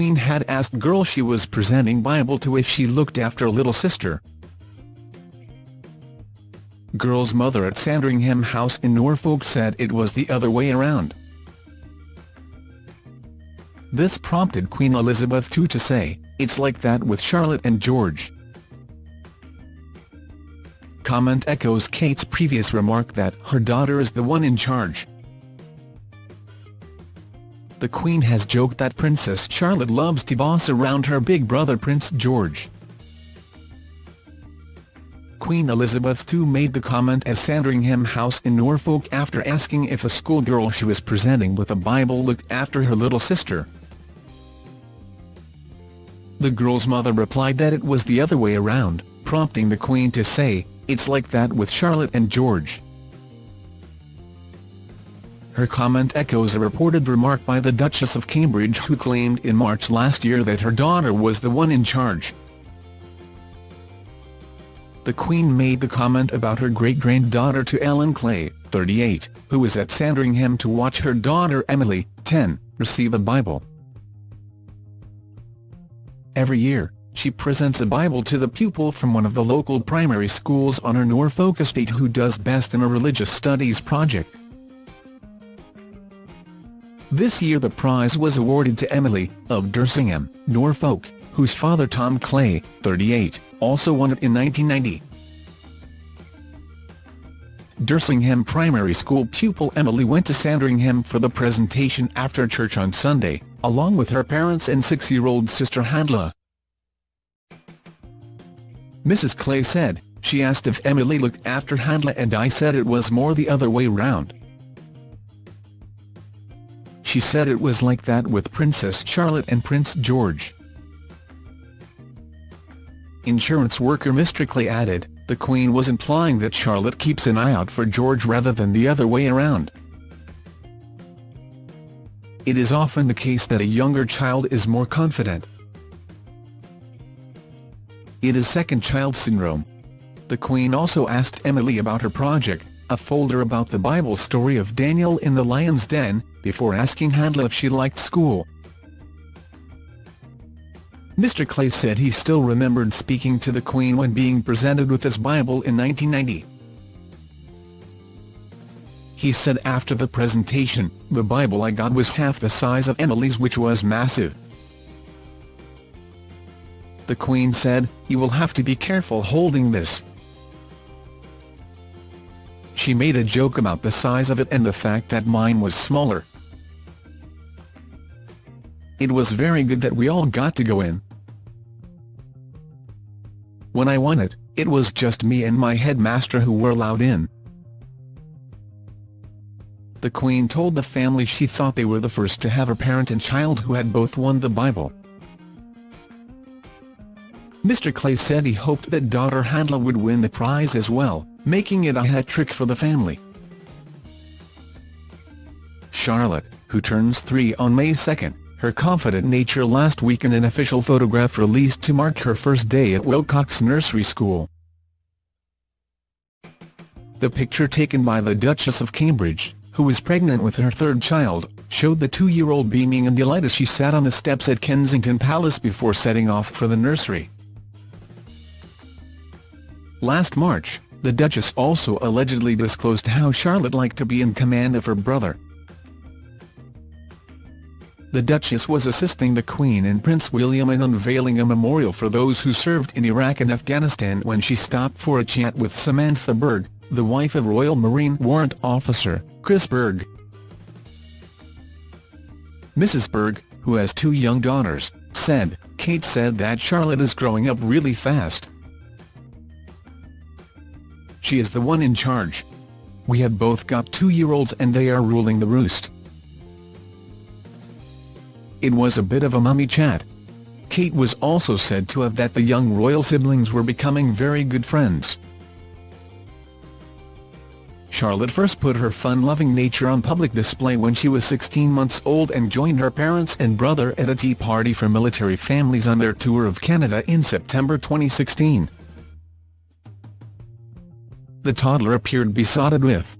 Queen had asked girl she was presenting Bible to if she looked after little sister. Girl's mother at Sandringham House in Norfolk said it was the other way around. This prompted Queen Elizabeth II to say, it's like that with Charlotte and George. Comment echoes Kate's previous remark that her daughter is the one in charge. The Queen has joked that Princess Charlotte loves to boss around her big brother Prince George. Queen Elizabeth II made the comment at Sandringham House in Norfolk after asking if a schoolgirl she was presenting with a Bible looked after her little sister. The girl's mother replied that it was the other way around, prompting the Queen to say, it's like that with Charlotte and George. Her comment echoes a reported remark by the Duchess of Cambridge who claimed in March last year that her daughter was the one in charge the Queen made the comment about her great-granddaughter to Ellen Clay, 38, who was at Sandringham to watch her daughter Emily, 10, receive a Bible. Every year, she presents a Bible to the pupil from one of the local primary schools on her Norfolk estate who does best in a religious studies project. This year the prize was awarded to Emily, of Dersingham, Norfolk, whose father Tom Clay, 38, also won it in 1990. Dersingham Primary School pupil Emily went to Sandringham for the presentation after church on Sunday, along with her parents and six-year-old sister Handla. Mrs Clay said, she asked if Emily looked after Handla and I said it was more the other way round. She said it was like that with Princess Charlotte and Prince George. Insurance worker Clay added, the Queen was implying that Charlotte keeps an eye out for George rather than the other way around. It is often the case that a younger child is more confident. It is second child syndrome. The Queen also asked Emily about her project, a folder about the Bible story of Daniel in the lion's den, before asking Handla if she liked school. Mr Clay said he still remembered speaking to the Queen when being presented with his Bible in 1990. He said after the presentation, the Bible I got was half the size of Emily's which was massive. The Queen said, you will have to be careful holding this. She made a joke about the size of it and the fact that mine was smaller. It was very good that we all got to go in. When I won it, it was just me and my headmaster who were allowed in. The Queen told the family she thought they were the first to have a parent and child who had both won the Bible. Mr Clay said he hoped that daughter Handla would win the prize as well, making it a hat-trick for the family. Charlotte, who turns three on May 2, her confident nature last week in an official photograph released to mark her first day at Willcocks Nursery School. The picture taken by the Duchess of Cambridge, who was pregnant with her third child, showed the two-year-old beaming in delight as she sat on the steps at Kensington Palace before setting off for the nursery. Last March, the Duchess also allegedly disclosed how Charlotte liked to be in command of her brother, the Duchess was assisting the Queen and Prince William in unveiling a memorial for those who served in Iraq and Afghanistan when she stopped for a chat with Samantha Berg, the wife of Royal Marine Warrant Officer, Chris Berg. Mrs Berg, who has two young daughters, said, Kate said that Charlotte is growing up really fast. She is the one in charge. We have both got two-year-olds and they are ruling the roost. It was a bit of a mummy chat. Kate was also said to have that the young royal siblings were becoming very good friends. Charlotte first put her fun-loving nature on public display when she was 16 months old and joined her parents and brother at a tea party for military families on their tour of Canada in September 2016. The toddler appeared besotted with